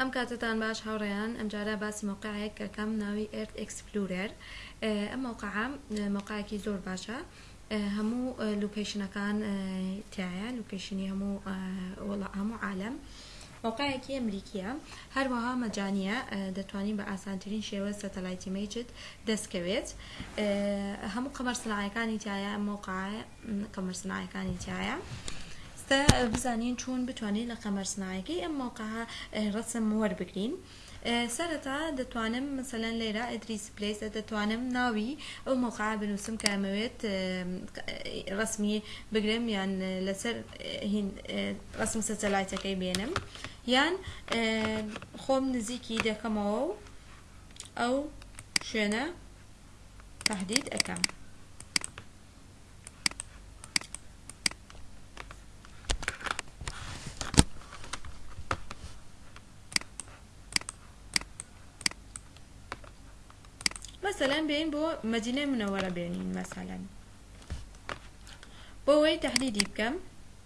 ئەم کاتەتان باش هاوڕێیان ئەمجارە باسی مەوقعێک کەکەم ناوی ئێرت ئێکسپلورێر ئەم مەوقعە مەوقعێکی زۆر باشە هەموو لوکیشنەکان تایە لوکیشنی هەموو وڵا هەموو عالم مەوقعێکی ئەمریکیە هەروەها مەجانە دەتوانین بە ئاسانترین شێوە سەتەلایتی مەیجد دەستکەوێت هەموو قەمەر سناعەکانی تایە ئەم مەوقعە قەمەر سناعیەکانی تیایە ستا بزانین چون بتوانین لە قەمەر سناعیەکەی ئەم مۆقعە ڕسم وەربگرین سەرەتا دەتوانم مثلا لێرە ئەدریس پلیس دەتوانم ناوی ئەو مۆقع بنووسم کە ئەمەوێت ڕسمی بگرم یان لەسەر ڕسم سەتەلایتەکەی بێنم یان خۆم نزیکی دەکەمەوە و ئەو شوێنە تهدید ئەکەم مەسەلەن بێن بۆ مەدینە منەوەرە بێنین مەسەلەن بۆ وەی تهدیدی بکەم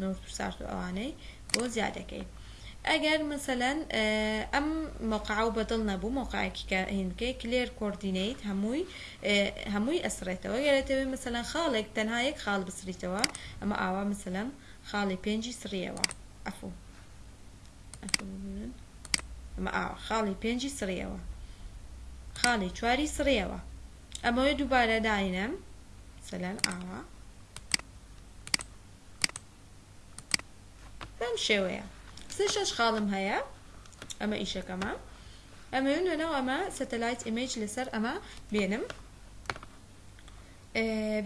نورت و سارت و ئەوانەی بۆ زیادەکەی ئەگەر مەسەلەن ئەم مەوقعە و بەدڵ نەبوو مەوقعێکی کە هینکەی کلێر کۆردینەیت هەمووی هەمووی ئەسڕێتەوە گەرەتەوێ مەسەلەن خاڵێک تەنها یەک خاڵ بسڕیتەوە ئەمە ئاوا مەسەلەم خاڵی پێنجی سڕیەوە ئەفوو ئەفوو ببینن ئەمە ئاوا خاڵی پێنجی سڕیەوە خاڵی چواری سڕیەوە ئەمەوێ دووبارە داینەم مەسەلەن ئاوا بەم شێوەیە سێ شەش خاڵم هەیە ئەمە ئیشەکەمە ئەمە نوێنەوە ئەمە سەتەلایت ئیمەیج لەسەر ئەمە بێنم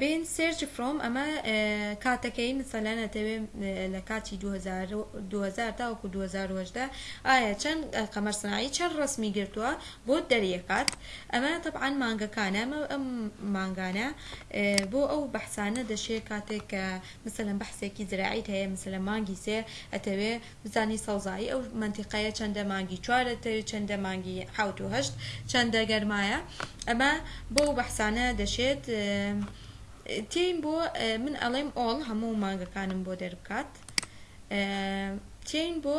بین سێرچ فرۆم ئەمە کاتەکەی مثلەن ئەتەوێ لە کاتی 2000 تاوەکو 2010 ئایا چەند قەمەر سنایی چەند ڕسمی گرتووە بۆت دەریەکات ئەمە تەبعەن مانگەکانە ئەمە ئەم مانگانە بۆ ئەو بەحسانە دەشێ کاتێک کە مەسەلەن بەحسێکی زراعیت هەیە مەسەلەن مانگی سێ ئەتەوێ بزانی سەوزایی ئەو مەنتیقەیە چەندە مانگی چوار ئەتەوێ چەندە مانگی حەوت و هەشت چەندە گەرمایە ئەمە بۆ ئەو بەحسانە دەشێت تێین بۆ من ئەڵێم ئۆڵ هەموو مانگەکانم بۆ دەربکات تێین بۆ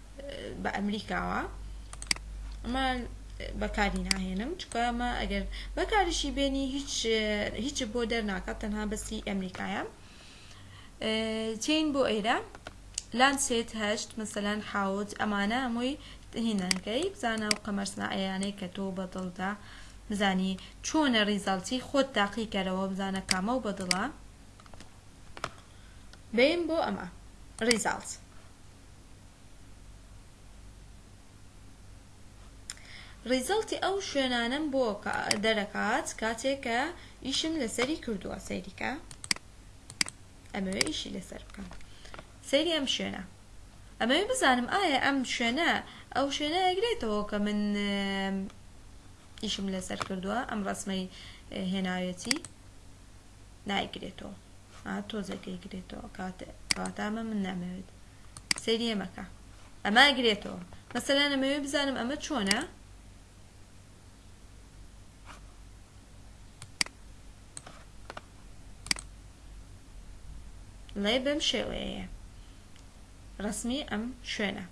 بە ئەمریکاوە ئەمە بەکاری ناهێنم چکە ئەمە ئەگەر بەکاریشی بێنی هیچ هیچ بۆ دەرناکات تەنها بەسی ئەمریکایە چین بۆ ئێرە لان سێت هەشت مەسەلەن حوت ئەمانە هەمووی هینەکەی بزانە و قەمەرسنائەیانەی کە تۆ بەدڵدا بزانی چۆنە ریزەڵتی خۆت تاقی کەرەوە بزانە کامە و بەدڵە بین بۆ ئەمە ریزاڵت ڕیزەڵتی ئەو شوێنانەم بۆ دەرەکات کاتێ کە ئیشم لەسەری کردووە سەیری کە ئەمەوێ ئیشی لەسەر بکەم سەیری ئەم شوێنە ئەمەوێ بزانم ئایا ئەم شوێنە ئەو شوێنە ئەگرێتەوە کە من ئیشم لەسەر کردووە ئەم ڕسمەی هێناوێتی نایگرێتەوە ها تۆزێک دەیگرێتەوە کاتێ کەواتە ئەمە من نامەوێت سەیری ئەمەکە ئەمە ئەگرێتەوە مەسەلا نەمەوێت بزانم ئەمە چۆنە ڵێ بەم شێوەیە ڕسمی ئەم شوێنە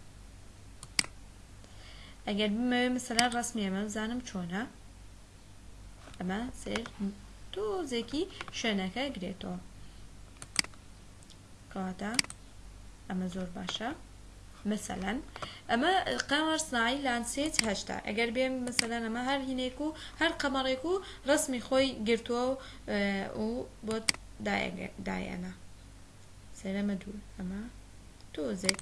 ئەگەر بمەوێ مەسەلا ڕسمی ئەمە بزانم چۆنە ئەمە سێر تۆزێکی شوێنەکە گرێتەوە کەواتە ئەمە زۆر باشە مثلەن ئەمە قەمەر سناعی لانسێت هەشتا ئەگەر بێم مثلەن ئەمە هەر هینێک و هەر قەمەڕێک و ڕسمی خۆی گرتووە و و بۆت دایەنە سەرەمە دوور ئەمە تۆزێک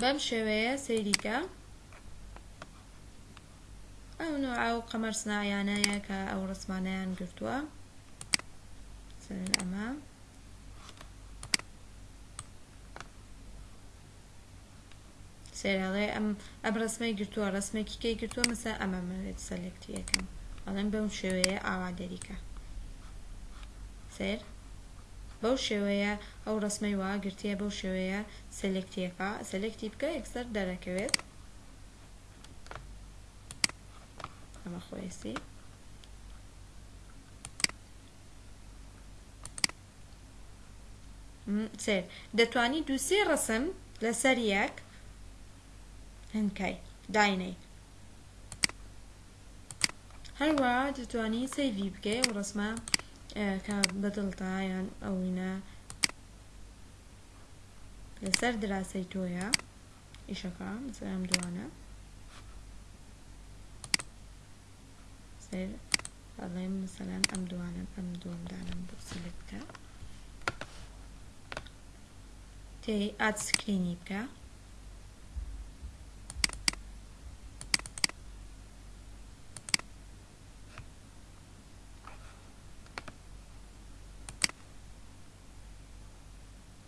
بەم شێوەیە سەیریکە ئەو نوعا و قەمەر سناعیانەیە کە ئەو ڕسمانەیان گرتووە ئەمە سەیرە ئەڵێ ئەم ئەم ڕسمەی گرتووە ڕسمێکی کەی گرتووە مەسە ئەمە منێت سەلێکتی یەکەم ئەڵێم بەم شێوەیە ئاوا دەریکە سەیر بەو شێوەیە ئەو ڕسمەی وا گرتیە بەو شێوەیە سەلێکتیەکە سەلێکتی بکە یەکسەر دەرەکەوێت ئەمە خۆیسی سێر دەتوانی دوو سێ ڕسم لەسەر یەک هەنکای داینەی هەروە دەتوانی سەیڤی بکەی ئەو ڕسمە کە بەدڵتا یان ئەوینە لەسەر دراسی تۆیە ئیشەکە سەرم دوانە سەیر ئەڵێم مثلەن ئەم دوانەم ئەم دووەم دانم بۆ سەلێک بکە تێی ئاد سکرینی بکە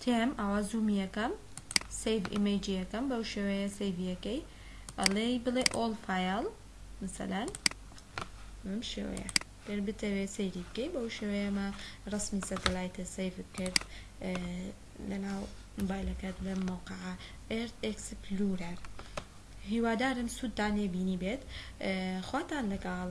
تێم ئاوا زوومی یەکەم سیڤ ئیمەیجی یەکەم بەو شێوەیە سیڤیەکەی ئەڵێ بڵێ ئۆڵ فایل مثلەن بەم شێوەیە گەر بتەوێت سەیری بکەی بەو شێوەیەمە ڕسمی سەتەلایتە سیڤ کرد لەناو موبایلەکەت لەم مەوقعە ئێرت ئێکسپلورەر هیوادارم سوودتان لێ بینی بێت خواتان لەگەڵ